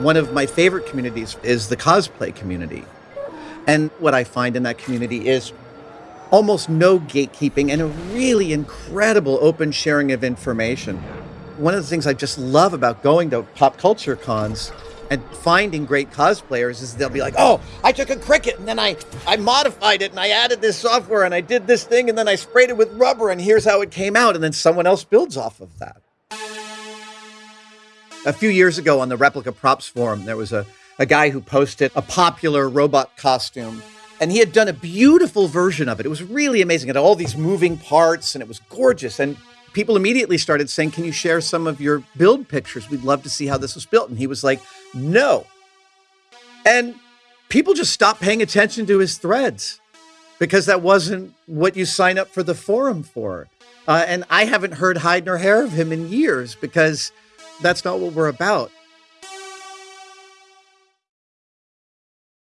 one of my favorite communities is the cosplay community. And what I find in that community is almost no gatekeeping and a really incredible open sharing of information. One of the things I just love about going to pop culture cons and finding great cosplayers is they'll be like, "Oh, I took a Cricut and then I I modified it and I added this software and I did this thing and then I sprayed it with rubber and here's how it came out." And then someone else builds off of that. A few years ago on the Replica Props forum, there was a a guy who posted a popular robot costume and he had done a beautiful version of it. It was really amazing. It had all these moving parts and it was gorgeous. And people immediately started saying, Can you share some of your build pictures? We'd love to see how this was built. And he was like, No. And people just stopped paying attention to his threads because that wasn't what you sign up for the forum for. Uh, and I haven't heard hide nor hair of him in years because that's not what we're about.